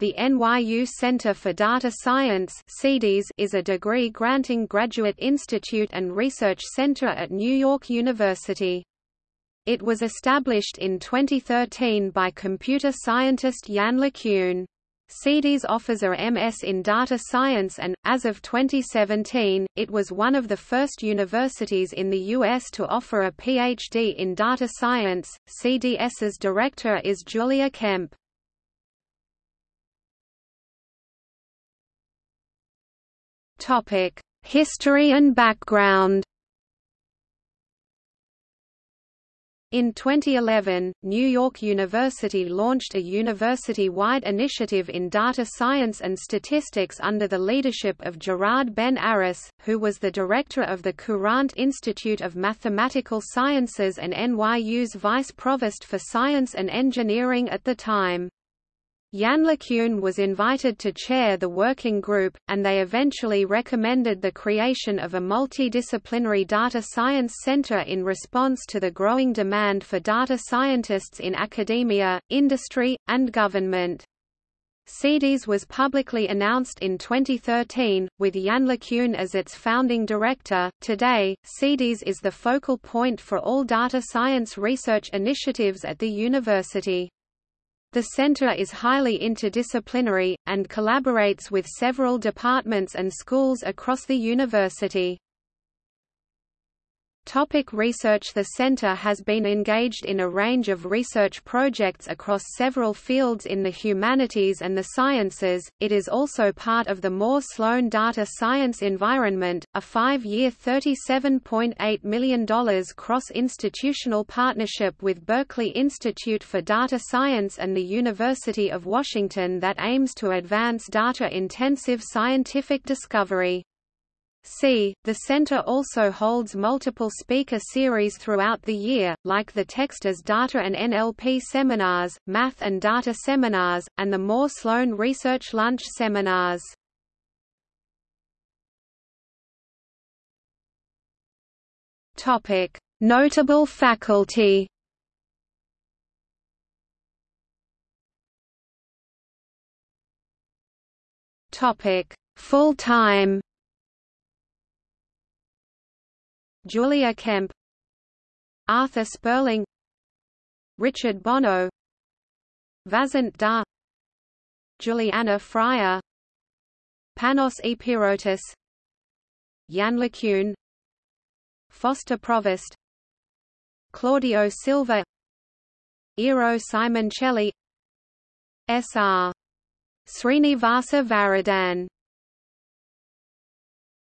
The NYU Center for Data Science is a degree-granting graduate institute and research center at New York University. It was established in 2013 by computer scientist Yann LeCun. CDS offers a MS in data science and, as of 2017, it was one of the first universities in the U.S. to offer a PhD in data science. CDS's director is Julia Kempe. History and background. In 2011, New York University launched a university-wide initiative in data science and statistics under the leadership of Gerard Ben Arous, who was the director of the Courant Institute of Mathematical Sciences and NYU's vice provost for science and engineering at the time. Yann LeCun was invited to chair the working group, and they eventually recommended the creation of a multidisciplinary data science center in response to the growing demand for data scientists in academia, industry, and government. CDS was publicly announced in 2013, with Yann LeCun as its founding director. Today, CDS is the focal point for all data science research initiatives at the university. The center is highly interdisciplinary, and collaborates with several departments and schools across the university. Topic research The center has been engaged in a range of research projects across several fields in the humanities and the sciences. It is also part of the Moore Sloan Data Science Environment, a five-year $37.8 million cross-institutional partnership with Berkeley Institute for Data Science and the University of Washington that aims to advance data-intensive scientific discovery. C. The center also holds multiple speaker series throughout the year, like the Text as Data and NLP seminars, Math and Data seminars, and the Moore Sloan Research Lunch seminars. Notable faculty. Full-time Julia Kempe Arthur Spirling Richard Bonneau Vasant Dhar Juliana Freire Panos Ipeirotis Yann LeCun Foster Provost Claudio Silva Eero Simoncelli S.R. Srinivasa Varadhan